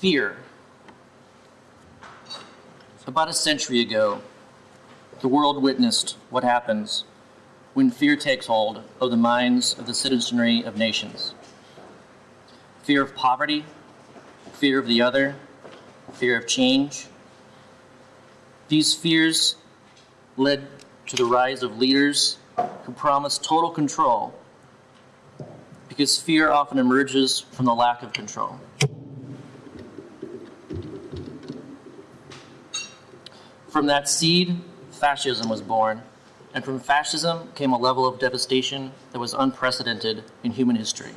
Fear. About a century ago, the world witnessed what happens when fear takes hold of the minds of the citizenry of nations. Fear of poverty, fear of the other, fear of change. These fears led to the rise of leaders who promised total control because fear often emerges from the lack of control. From that seed, fascism was born, and from fascism came a level of devastation that was unprecedented in human history.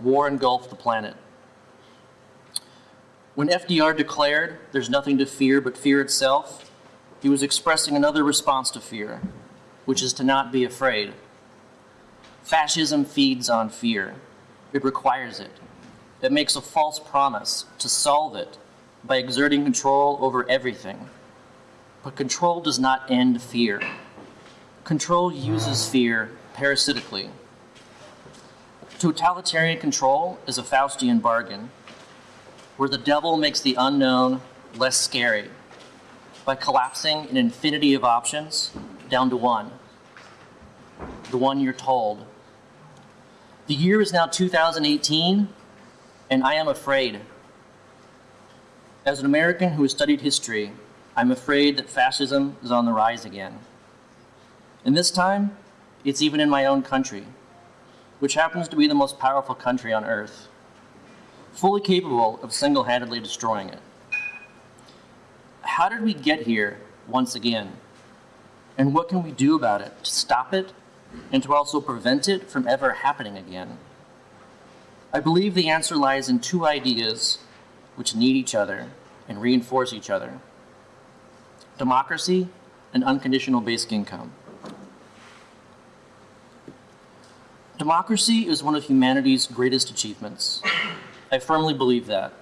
War engulfed the planet. When FDR declared, there's nothing to fear but fear itself, he was expressing another response to fear, which is to not be afraid. Fascism feeds on fear. It requires it. It makes a false promise to solve it by exerting control over everything. But control does not end fear. Control uses fear parasitically. Totalitarian control is a Faustian bargain, where the devil makes the unknown less scary by collapsing an infinity of options down to one, the one you're told. The year is now 2018, and I am afraid. As an American who has studied history, I'm afraid that fascism is on the rise again. And this time, it's even in my own country, which happens to be the most powerful country on earth, fully capable of single-handedly destroying it. How did we get here once again? And what can we do about it to stop it and to also prevent it from ever happening again? I believe the answer lies in two ideas which need each other and reinforce each other. Democracy and unconditional basic income. Democracy is one of humanity's greatest achievements. I firmly believe that.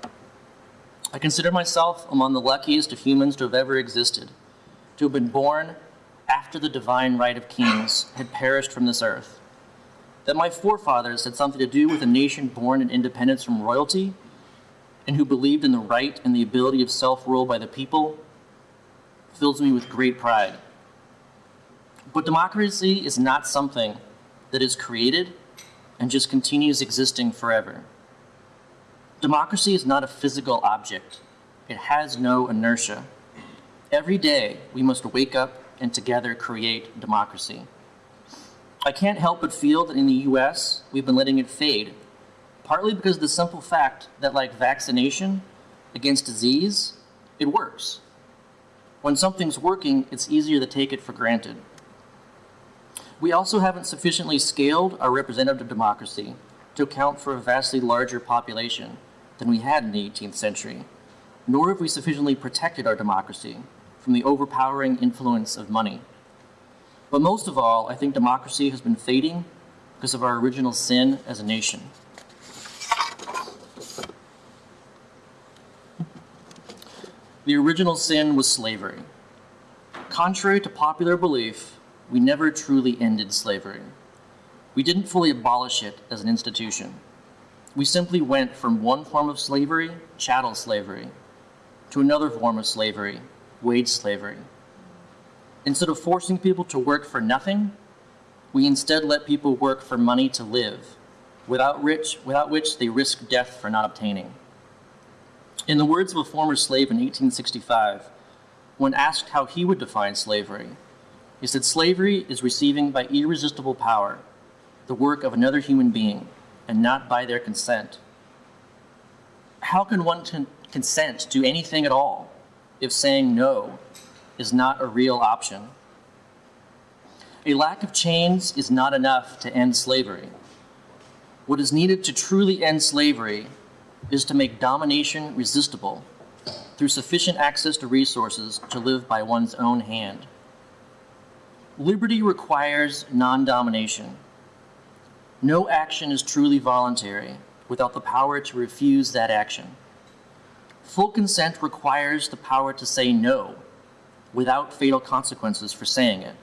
I consider myself among the luckiest of humans to have ever existed, to have been born after the divine right of kings had perished from this earth. That my forefathers had something to do with a nation born in independence from royalty and who believed in the right and the ability of self-rule by the people fills me with great pride. But democracy is not something that is created and just continues existing forever. Democracy is not a physical object. It has no inertia. Every day, we must wake up and together create democracy. I can't help but feel that in the US, we've been letting it fade, partly because of the simple fact that like vaccination against disease, it works. When something's working, it's easier to take it for granted. We also haven't sufficiently scaled our representative democracy to account for a vastly larger population than we had in the 18th century, nor have we sufficiently protected our democracy from the overpowering influence of money. But most of all, I think democracy has been fading because of our original sin as a nation. The original sin was slavery. Contrary to popular belief, we never truly ended slavery. We didn't fully abolish it as an institution. We simply went from one form of slavery, chattel slavery, to another form of slavery, wage slavery. Instead of forcing people to work for nothing, we instead let people work for money to live, without, rich, without which they risk death for not obtaining. In the words of a former slave in 1865, when asked how he would define slavery, he said, slavery is receiving by irresistible power the work of another human being and not by their consent. How can one consent to anything at all if saying no is not a real option? A lack of chains is not enough to end slavery. What is needed to truly end slavery is to make domination resistible through sufficient access to resources to live by one's own hand. Liberty requires non-domination. No action is truly voluntary without the power to refuse that action. Full consent requires the power to say no without fatal consequences for saying it.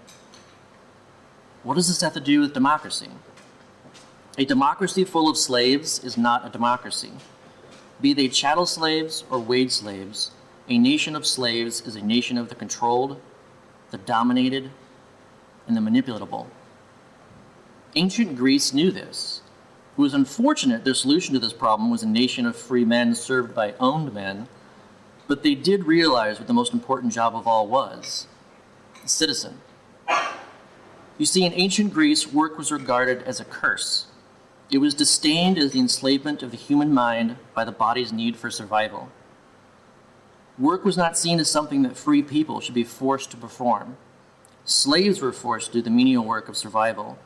What does this have to do with democracy? A democracy full of slaves is not a democracy. Be they chattel slaves or wage slaves, a nation of slaves is a nation of the controlled, the dominated, and the manipulatable. Ancient Greece knew this. It was unfortunate their solution to this problem was a nation of free men served by owned men, but they did realize what the most important job of all was the citizen. You see, in ancient Greece, work was regarded as a curse. It was disdained as the enslavement of the human mind by the body's need for survival. Work was not seen as something that free people should be forced to perform. Slaves were forced to do the menial work of survival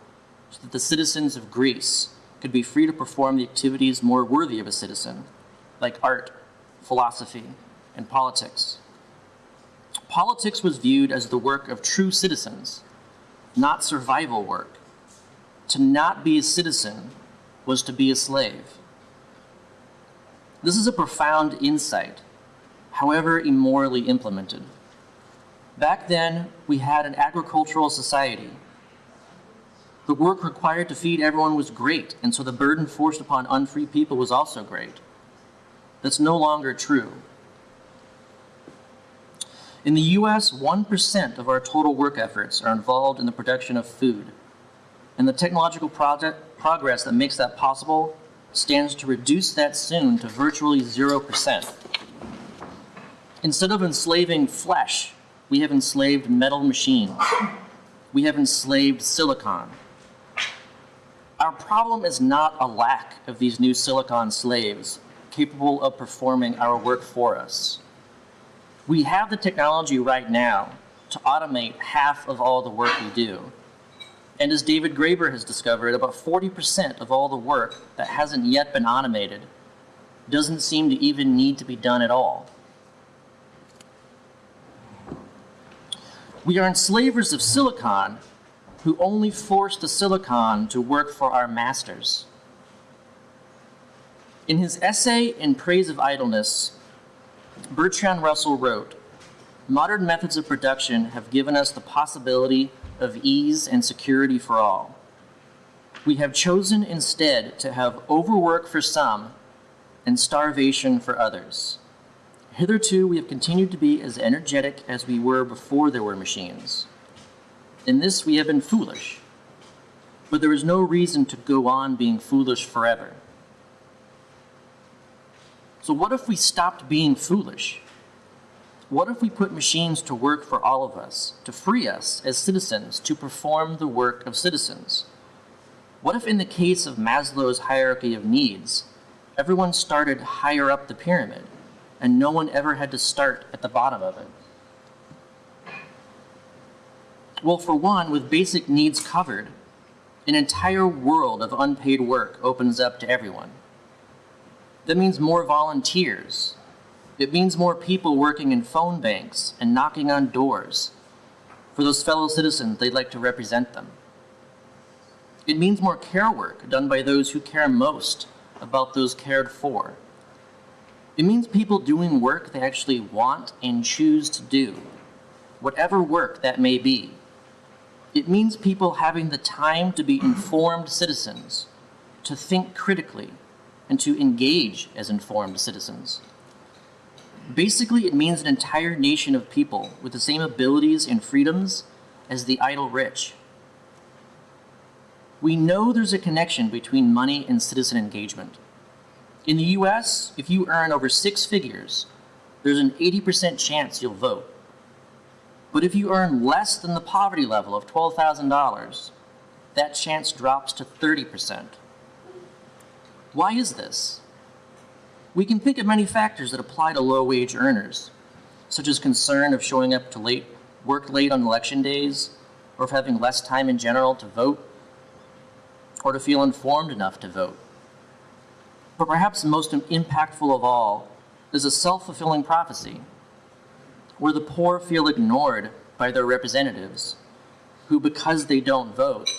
so that the citizens of Greece could be free to perform the activities more worthy of a citizen, like art, philosophy, and politics. Politics was viewed as the work of true citizens, not survival work. To not be a citizen was to be a slave. This is a profound insight, however immorally implemented. Back then, we had an agricultural society. The work required to feed everyone was great, and so the burden forced upon unfree people was also great. That's no longer true. In the US, 1% of our total work efforts are involved in the production of food, and the technological project, progress that makes that possible stands to reduce that soon to virtually 0%. Instead of enslaving flesh, we have enslaved metal machines. We have enslaved silicon. Our problem is not a lack of these new silicon slaves capable of performing our work for us. We have the technology right now to automate half of all the work we do. And as David Graeber has discovered, about 40% of all the work that hasn't yet been automated doesn't seem to even need to be done at all. We are enslavers of silicon who only force the silicon to work for our masters. In his essay in praise of idleness, Bertrand Russell wrote, Modern methods of production have given us the possibility of ease and security for all. We have chosen instead to have overwork for some and starvation for others. Hitherto, we have continued to be as energetic as we were before there were machines. In this, we have been foolish, but there is no reason to go on being foolish forever. So, what if we stopped being foolish? What if we put machines to work for all of us, to free us as citizens to perform the work of citizens? What if, in the case of Maslow's hierarchy of needs, everyone started higher up the pyramid and no one ever had to start at the bottom of it? Well, for one, with basic needs covered, an entire world of unpaid work opens up to everyone. That means more volunteers. It means more people working in phone banks and knocking on doors for those fellow citizens they'd like to represent them. It means more care work done by those who care most about those cared for. It means people doing work they actually want and choose to do, whatever work that may be. It means people having the time to be informed citizens, to think critically, and to engage as informed citizens. Basically, it means an entire nation of people with the same abilities and freedoms as the idle rich. We know there's a connection between money and citizen engagement. In the US, if you earn over six figures, there's an 80% chance you'll vote. But if you earn less than the poverty level of $12,000, that chance drops to 30%. Why is this? We can think of many factors that apply to low wage earners, such as concern of showing up to late, work late on election days, or of having less time in general to vote, or to feel informed enough to vote. But perhaps the most impactful of all is a self fulfilling prophecy, where the poor feel ignored by their representatives, who, because they don't vote,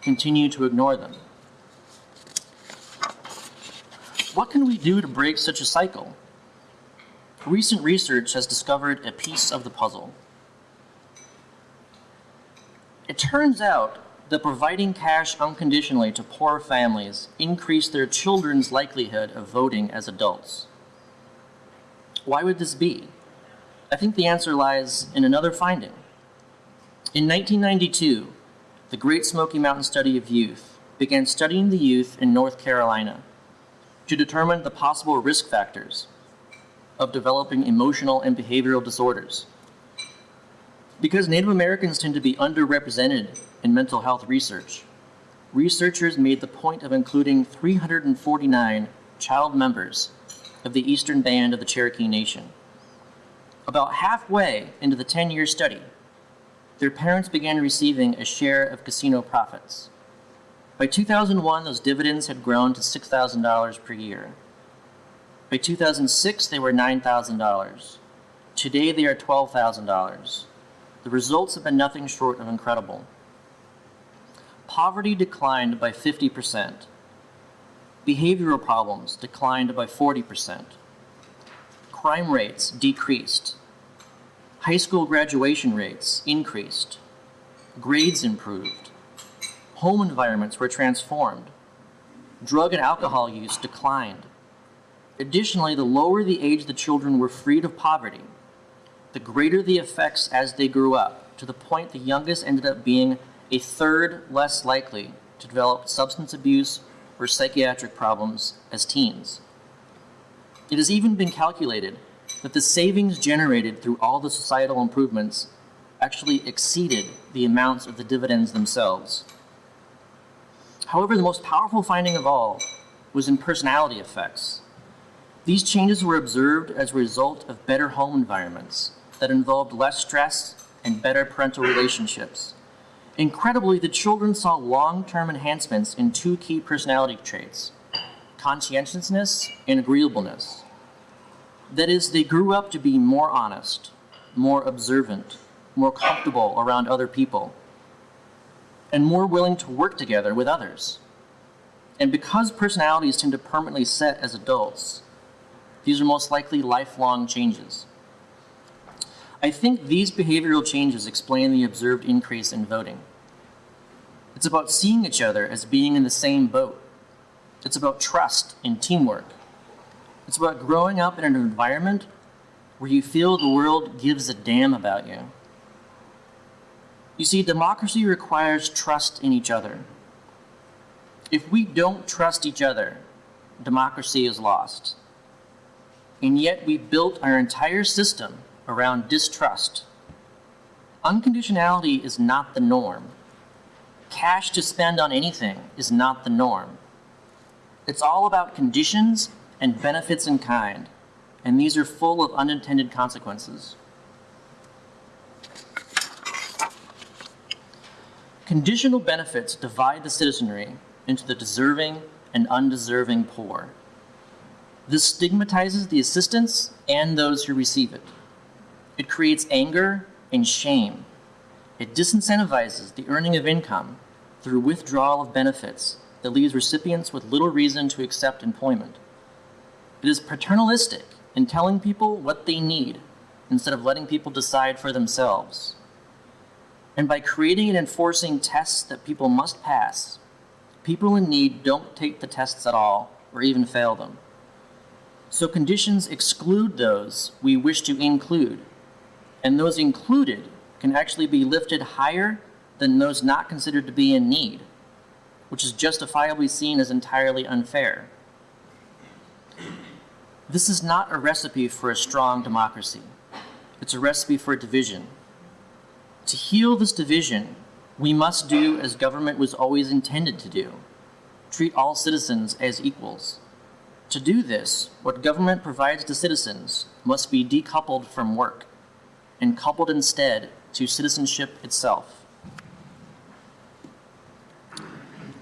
continue to ignore them. What can we do to break such a cycle? Recent research has discovered a piece of the puzzle. It turns out that providing cash unconditionally to poor families increased their children's likelihood of voting as adults. Why would this be? I think the answer lies in another finding. In 1992, the Great Smoky Mountain Study of Youth began studying the youth in North Carolina to determine the possible risk factors of developing emotional and behavioral disorders. Because Native Americans tend to be underrepresented in mental health research, researchers made the point of including 349 child members of the Eastern Band of the Cherokee Nation. About halfway into the 10 year study, their parents began receiving a share of casino profits. By 2001, those dividends had grown to $6,000 per year. By 2006, they were $9,000. Today, they are $12,000. The results have been nothing short of incredible. Poverty declined by 50%. Behavioral problems declined by 40%. Crime rates decreased. High school graduation rates increased. Grades improved. Home environments were transformed. Drug and alcohol use declined. Additionally, the lower the age the children were freed of poverty, the greater the effects as they grew up, to the point the youngest ended up being a third less likely to develop substance abuse or psychiatric problems as teens. It has even been calculated that the savings generated through all the societal improvements actually exceeded the amounts of the dividends themselves. However, the most powerful finding of all was in personality effects. These changes were observed as a result of better home environments that involved less stress and better parental relationships. Incredibly, the children saw long-term enhancements in two key personality traits, conscientiousness and agreeableness. That is, they grew up to be more honest, more observant, more comfortable around other people, and more willing to work together with others. And because personalities tend to permanently set as adults, these are most likely lifelong changes. I think these behavioral changes explain the observed increase in voting. It's about seeing each other as being in the same boat. It's about trust and teamwork. It's about growing up in an environment where you feel the world gives a damn about you. You see, democracy requires trust in each other. If we don't trust each other, democracy is lost. And yet we built our entire system around distrust. Unconditionality is not the norm. Cash to spend on anything is not the norm. It's all about conditions and benefits in kind, and these are full of unintended consequences. Conditional benefits divide the citizenry into the deserving and undeserving poor. This stigmatizes the assistance and those who receive it. It creates anger and shame. It disincentivizes the earning of income through withdrawal of benefits that leaves recipients with little reason to accept employment. It is paternalistic in telling people what they need instead of letting people decide for themselves. And by creating and enforcing tests that people must pass, people in need don't take the tests at all or even fail them. So conditions exclude those we wish to include and those included can actually be lifted higher than those not considered to be in need, which is justifiably seen as entirely unfair. This is not a recipe for a strong democracy. It's a recipe for division. To heal this division, we must do as government was always intended to do treat all citizens as equals. To do this, what government provides to citizens must be decoupled from work and coupled instead to citizenship itself.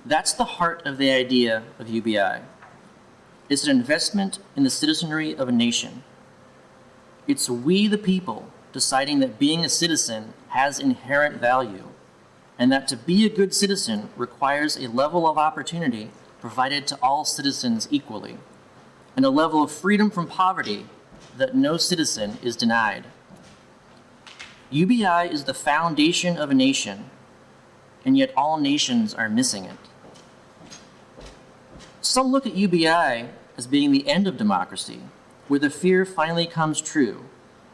That's the heart of the idea of UBI. It's an investment in the citizenry of a nation. It's we the people deciding that being a citizen has inherent value and that to be a good citizen requires a level of opportunity provided to all citizens equally and a level of freedom from poverty that no citizen is denied. UBI is the foundation of a nation. and yet all nations are missing it. Some look at UBI as being the end of democracy, where the fear finally comes true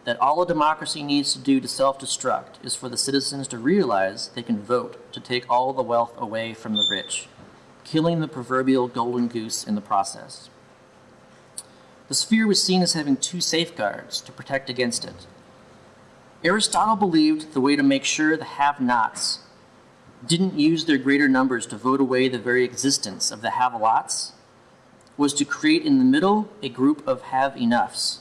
that all a democracy needs to do to self destruct is for the citizens to realize they can vote to take all the wealth away from the rich, killing the proverbial golden goose in the process. The sphere was seen as having two safeguards to protect against it. Aristotle believed the way to make sure the have nots didn't use their greater numbers to vote away the very existence of the have lots was to create in the middle a group of have enoughs,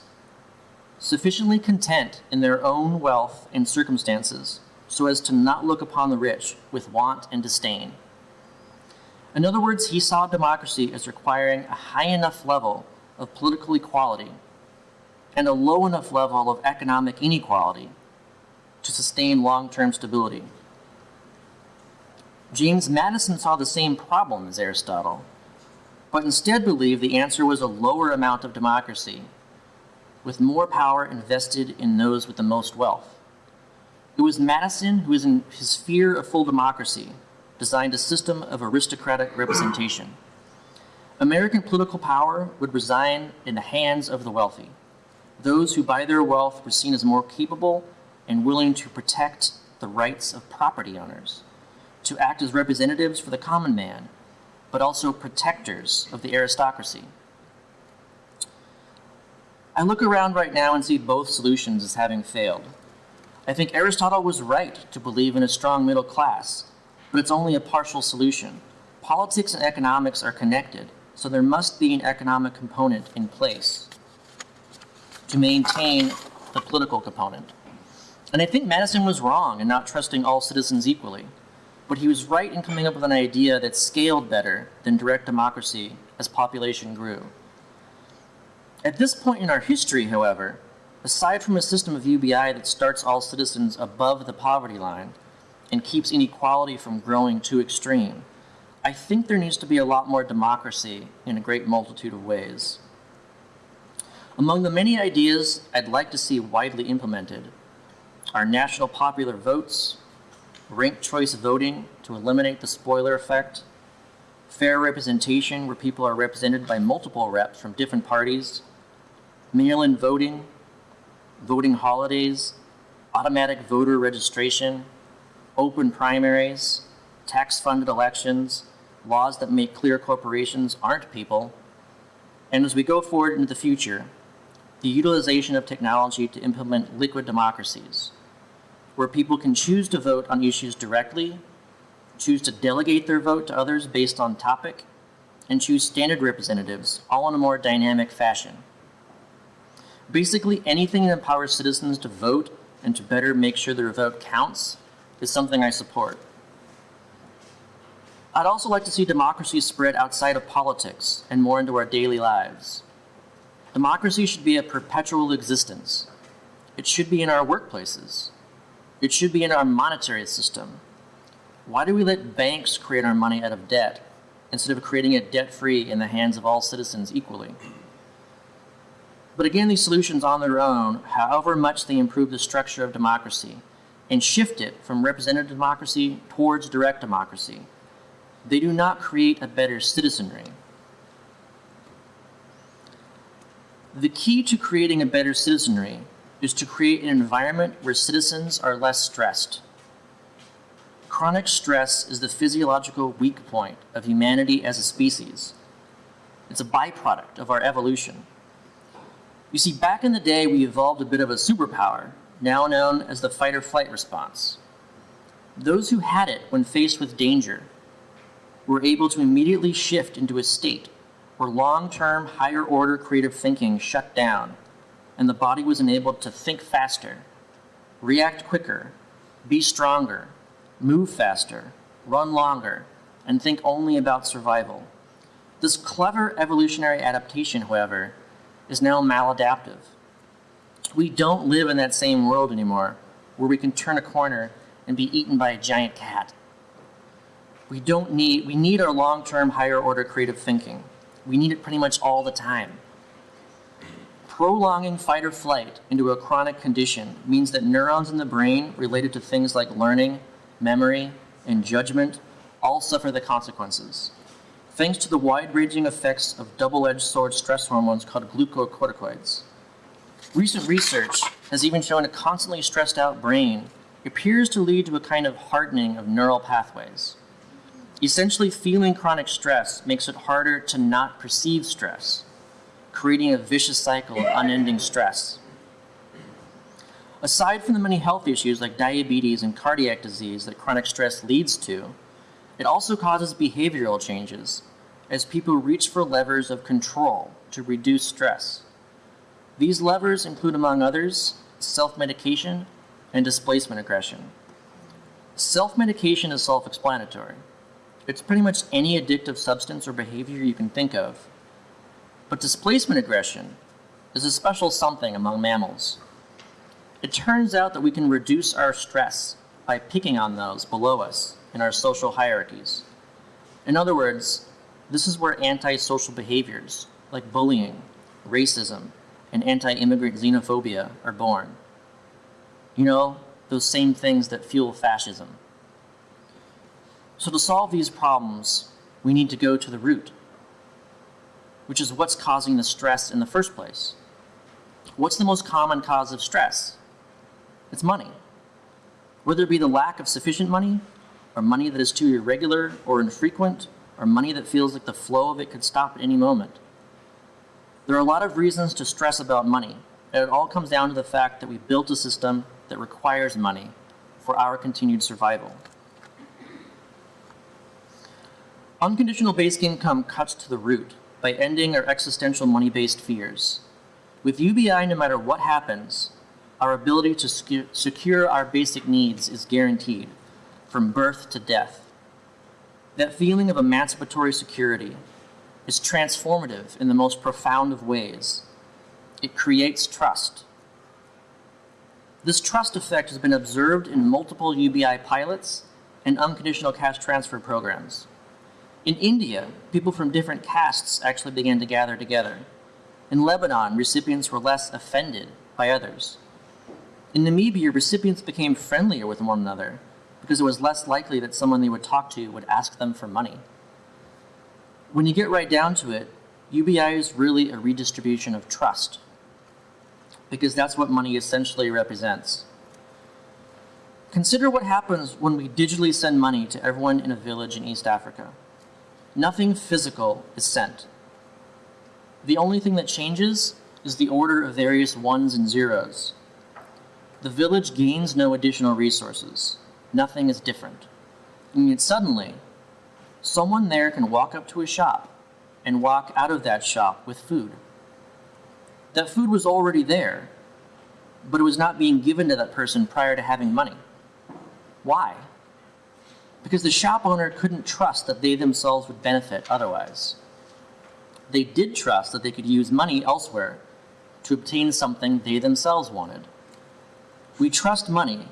sufficiently content in their own wealth and circumstances so as to not look upon the rich with want and disdain. In other words, he saw democracy as requiring a high enough level of political equality and a low enough level of economic inequality to sustain long term stability. James Madison saw the same problem as Aristotle, but instead believed the answer was a lower amount of democracy, with more power invested in those with the most wealth. It was Madison who, in his fear of full democracy, designed a system of aristocratic representation. American political power would reside in the hands of the wealthy, those who by their wealth were seen as more capable and willing to protect the rights of property owners to act as representatives for the common man, but also protectors of the aristocracy. I look around right now and see both solutions as having failed. I think Aristotle was right to believe in a strong middle class, but it's only a partial solution. Politics and economics are connected, so there must be an economic component in place to maintain the political component. And I think Madison was wrong in not trusting all citizens equally but he was right in coming up with an idea that scaled better than direct democracy as population grew. At this point in our history, however, aside from a system of UBI that starts all citizens above the poverty line and keeps inequality from growing too extreme, I think there needs to be a lot more democracy in a great multitude of ways. Among the many ideas I'd like to see widely implemented are national popular votes, ranked choice voting to eliminate the spoiler effect, fair representation where people are represented by multiple reps from different parties, mail-in voting, voting holidays, automatic voter registration, open primaries, tax-funded elections, laws that make clear corporations aren't people, and as we go forward into the future, the utilization of technology to implement liquid democracies, where people can choose to vote on issues directly, choose to delegate their vote to others based on topic, and choose standard representatives, all in a more dynamic fashion. Basically, anything that empowers citizens to vote and to better make sure their vote counts is something I support. I'd also like to see democracy spread outside of politics and more into our daily lives. Democracy should be a perpetual existence. It should be in our workplaces, it should be in our monetary system. Why do we let banks create our money out of debt instead of creating it debt free in the hands of all citizens equally? But again, these solutions on their own, however much they improve the structure of democracy and shift it from representative democracy towards direct democracy, they do not create a better citizenry. The key to creating a better citizenry is to create an environment where citizens are less stressed. Chronic stress is the physiological weak point of humanity as a species. It's a byproduct of our evolution. You see, back in the day, we evolved a bit of a superpower, now known as the fight or flight response. Those who had it when faced with danger were able to immediately shift into a state where long term, higher order creative thinking shut down and the body was enabled to think faster, react quicker, be stronger, move faster, run longer, and think only about survival. This clever evolutionary adaptation, however, is now maladaptive. We don't live in that same world anymore where we can turn a corner and be eaten by a giant cat. We don't need, we need our long-term higher order creative thinking. We need it pretty much all the time. Prolonging fight or flight into a chronic condition means that neurons in the brain related to things like learning, memory, and judgment all suffer the consequences, thanks to the wide-ranging effects of double-edged sword stress hormones called glucocorticoids. Recent research has even shown a constantly stressed out brain appears to lead to a kind of hardening of neural pathways. Essentially, feeling chronic stress makes it harder to not perceive stress, creating a vicious cycle of unending stress. Aside from the many health issues like diabetes and cardiac disease that chronic stress leads to, it also causes behavioral changes as people reach for levers of control to reduce stress. These levers include, among others, self-medication and displacement aggression. Self-medication is self-explanatory. It's pretty much any addictive substance or behavior you can think of. But displacement aggression is a special something among mammals. It turns out that we can reduce our stress by picking on those below us in our social hierarchies. In other words, this is where antisocial behaviors like bullying, racism, and anti-immigrant xenophobia are born. You know, those same things that fuel fascism. So to solve these problems, we need to go to the root, which is what's causing the stress in the first place. What's the most common cause of stress? It's money. Whether it be the lack of sufficient money, or money that is too irregular or infrequent, or money that feels like the flow of it could stop at any moment. There are a lot of reasons to stress about money, and it all comes down to the fact that we built a system that requires money for our continued survival. Unconditional basic income cuts to the root by ending our existential money-based fears. With UBI, no matter what happens, our ability to secure our basic needs is guaranteed, from birth to death. That feeling of emancipatory security is transformative in the most profound of ways. It creates trust. This trust effect has been observed in multiple UBI pilots and unconditional cash transfer programs. In India, people from different castes actually began to gather together. In Lebanon, recipients were less offended by others. In Namibia, recipients became friendlier with one another because it was less likely that someone they would talk to would ask them for money. When you get right down to it, UBI is really a redistribution of trust because that's what money essentially represents. Consider what happens when we digitally send money to everyone in a village in East Africa nothing physical is sent. The only thing that changes is the order of various ones and zeros. The village gains no additional resources. Nothing is different. And yet suddenly, someone there can walk up to a shop and walk out of that shop with food. That food was already there, but it was not being given to that person prior to having money. Why? because the shop owner couldn't trust that they themselves would benefit otherwise. They did trust that they could use money elsewhere to obtain something they themselves wanted. We trust money,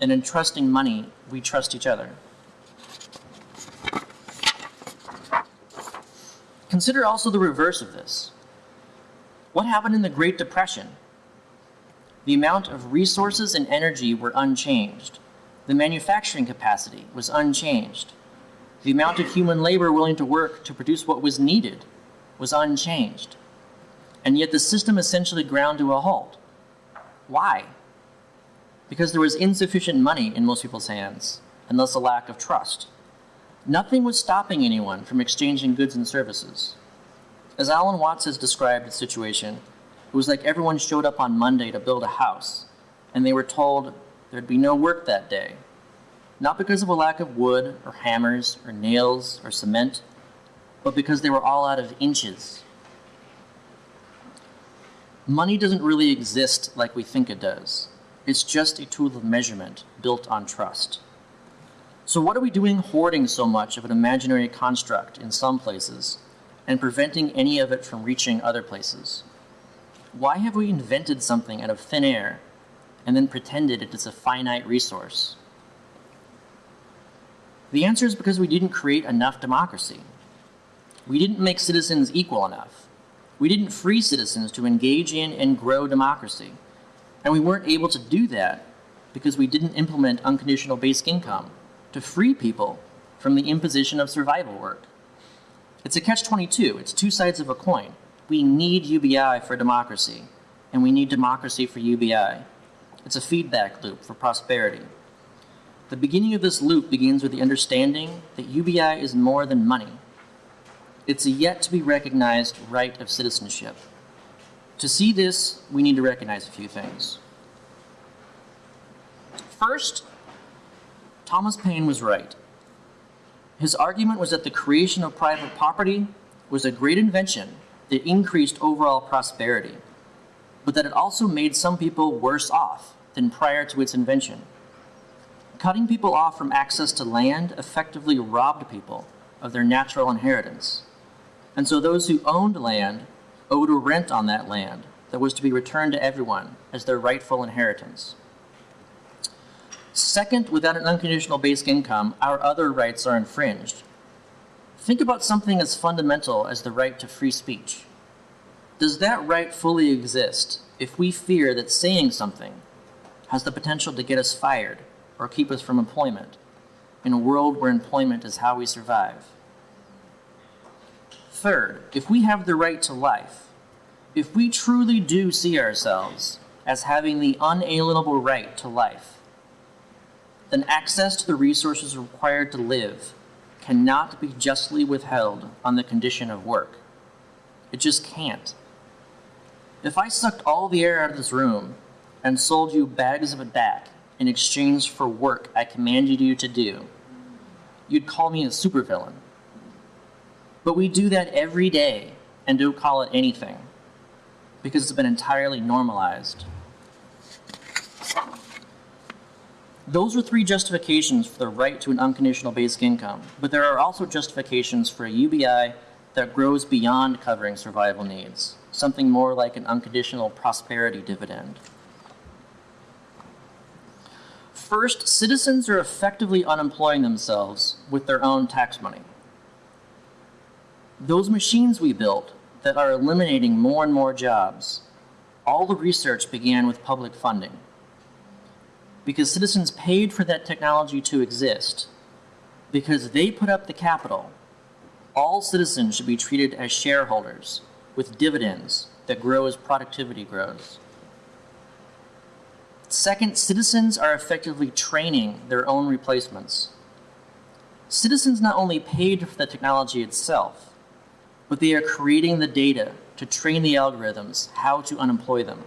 and in trusting money, we trust each other. Consider also the reverse of this. What happened in the Great Depression? The amount of resources and energy were unchanged the manufacturing capacity was unchanged. The amount of human labor willing to work to produce what was needed was unchanged. And yet the system essentially ground to a halt. Why? Because there was insufficient money in most people's hands, and thus a lack of trust. Nothing was stopping anyone from exchanging goods and services. As Alan Watts has described the situation, it was like everyone showed up on Monday to build a house, and they were told, there'd be no work that day. Not because of a lack of wood, or hammers, or nails, or cement, but because they were all out of inches. Money doesn't really exist like we think it does. It's just a tool of measurement built on trust. So what are we doing hoarding so much of an imaginary construct in some places and preventing any of it from reaching other places? Why have we invented something out of thin air and then pretended it is a finite resource? The answer is because we didn't create enough democracy. We didn't make citizens equal enough. We didn't free citizens to engage in and grow democracy. And we weren't able to do that because we didn't implement unconditional basic income to free people from the imposition of survival work. It's a catch 22, it's two sides of a coin. We need UBI for democracy, and we need democracy for UBI. It's a feedback loop for prosperity. The beginning of this loop begins with the understanding that UBI is more than money. It's a yet to be recognized right of citizenship. To see this, we need to recognize a few things. First, Thomas Paine was right. His argument was that the creation of private property was a great invention that increased overall prosperity, but that it also made some people worse off than prior to its invention. Cutting people off from access to land effectively robbed people of their natural inheritance. And so those who owned land owed a rent on that land that was to be returned to everyone as their rightful inheritance. Second, without an unconditional basic income, our other rights are infringed. Think about something as fundamental as the right to free speech. Does that right fully exist if we fear that saying something has the potential to get us fired or keep us from employment in a world where employment is how we survive? Third, if we have the right to life, if we truly do see ourselves as having the unalienable right to life, then access to the resources required to live cannot be justly withheld on the condition of work. It just can't. If I sucked all the air out of this room and sold you bags of it back in exchange for work I commanded you to do, you'd call me a supervillain. But we do that every day and don't call it anything because it's been entirely normalized. Those are three justifications for the right to an unconditional basic income, but there are also justifications for a UBI that grows beyond covering survival needs, something more like an unconditional prosperity dividend. First, citizens are effectively unemploying themselves with their own tax money. Those machines we built that are eliminating more and more jobs, all the research began with public funding. Because citizens paid for that technology to exist, because they put up the capital, all citizens should be treated as shareholders with dividends that grow as productivity grows. Second, citizens are effectively training their own replacements. Citizens not only paid for the technology itself, but they are creating the data to train the algorithms how to unemploy them.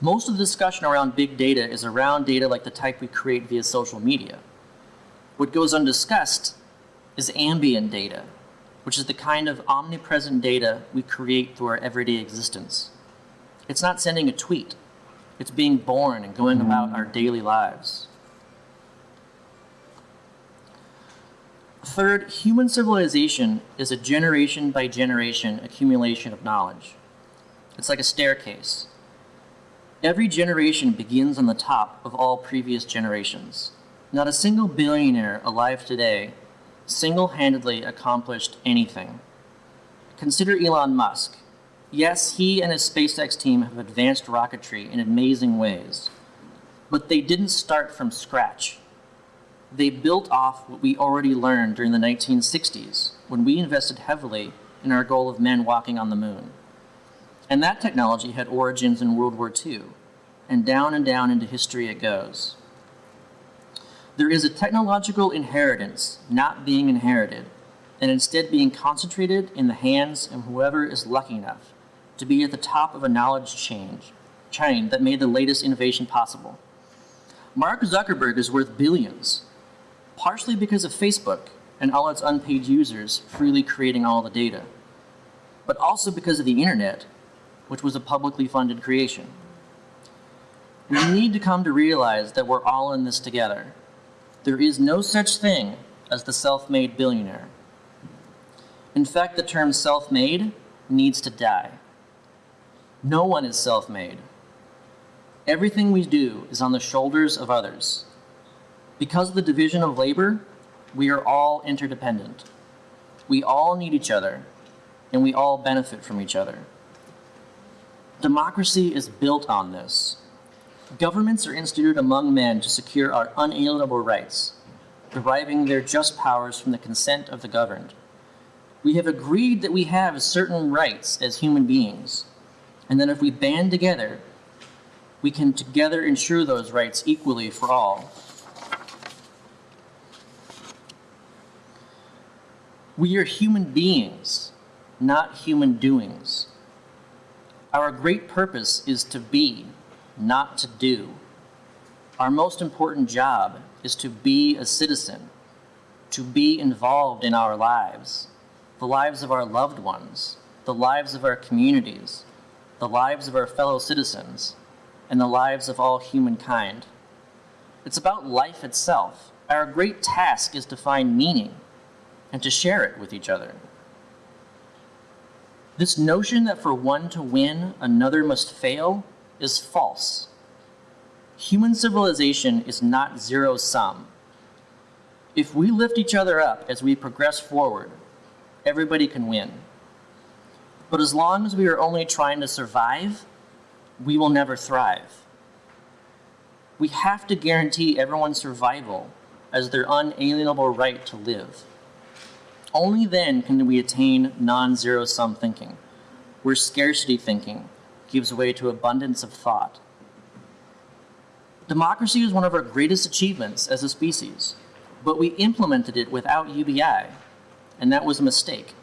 Most of the discussion around big data is around data like the type we create via social media. What goes undiscussed is ambient data, which is the kind of omnipresent data we create through our everyday existence. It's not sending a tweet. It's being born and going mm-hmm. about our daily lives. Third, human civilization is a generation by generation accumulation of knowledge. It's like a staircase. Every generation begins on the top of all previous generations. Not a single billionaire alive today single-handedly accomplished anything. Consider Elon Musk. Yes, he and his SpaceX team have advanced rocketry in amazing ways, but they didn't start from scratch they built off what we already learned during the 1960s when we invested heavily in our goal of men walking on the moon. And that technology had origins in World War II, and down and down into history it goes. There is a technological inheritance not being inherited, and instead being concentrated in the hands of whoever is lucky enough to be at the top of a knowledge chain, chain that made the latest innovation possible. Mark Zuckerberg is worth billions, partially because of Facebook and all its unpaid users freely creating all the data, but also because of the internet, which was a publicly funded creation. We need to come to realize that we're all in this together. There is no such thing as the self-made billionaire. In fact, the term self-made needs to die. No one is self-made. Everything we do is on the shoulders of others. Because of the division of labor, we are all interdependent. We all need each other, and we all benefit from each other. Democracy is built on this. Governments are instituted among men to secure our unalienable rights, deriving their just powers from the consent of the governed. We have agreed that we have certain rights as human beings, and that if we band together, we can together ensure those rights equally for all. We are human beings, not human doings. Our great purpose is to be, not to do. Our most important job is to be a citizen, to be involved in our lives, the lives of our loved ones, the lives of our communities, the lives of our fellow citizens, and the lives of all humankind. It's about life itself. Our great task is to find meaning and to share it with each other. This notion that for one to win, another must fail is false. Human civilization is not zero sum. If we lift each other up as we progress forward, everybody can win. But as long as we are only trying to survive, we will never thrive. We have to guarantee everyone's survival as their unalienable right to live. Only then can we attain non-zero sum thinking, where scarcity thinking gives way to abundance of thought. Democracy is one of our greatest achievements as a species, but we implemented it without UBI, and that was a mistake.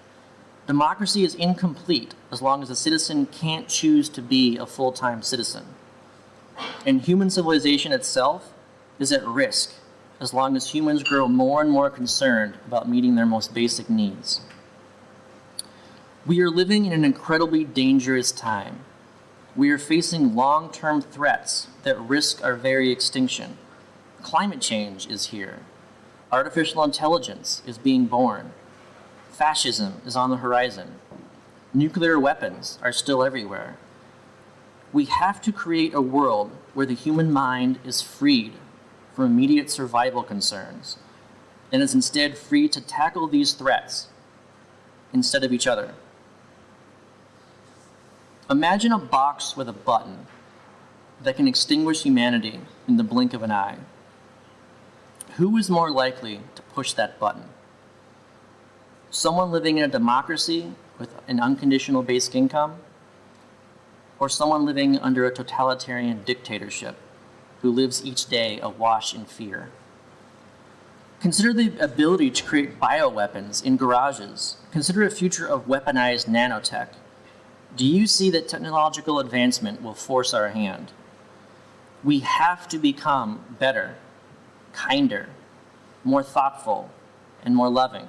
Democracy is incomplete as long as a citizen can't choose to be a full-time citizen. And human civilization itself is at risk as long as humans grow more and more concerned about meeting their most basic needs. We are living in an incredibly dangerous time. We are facing long-term threats that risk our very extinction. Climate change is here. Artificial intelligence is being born. Fascism is on the horizon. Nuclear weapons are still everywhere. We have to create a world where the human mind is freed from immediate survival concerns and is instead free to tackle these threats instead of each other. Imagine a box with a button that can extinguish humanity in the blink of an eye. Who is more likely to push that button? Someone living in a democracy with an unconditional basic income? Or someone living under a totalitarian dictatorship who lives each day awash in fear. Consider the ability to create bioweapons in garages. Consider a future of weaponized nanotech. Do you see that technological advancement will force our hand? We have to become better, kinder, more thoughtful, and more loving.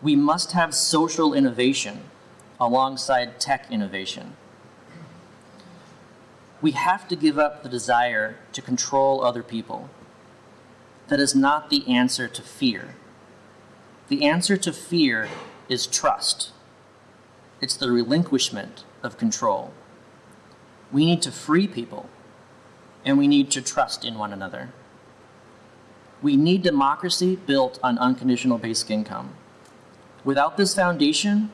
We must have social innovation alongside tech innovation we have to give up the desire to control other people. That is not the answer to fear. The answer to fear is trust. It's the relinquishment of control. We need to free people, and we need to trust in one another. We need democracy built on unconditional basic income. Without this foundation,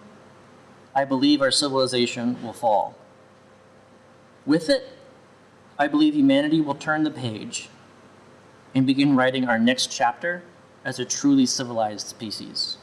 I believe our civilization will fall. With it, I believe humanity will turn the page and begin writing our next chapter as a truly civilized species.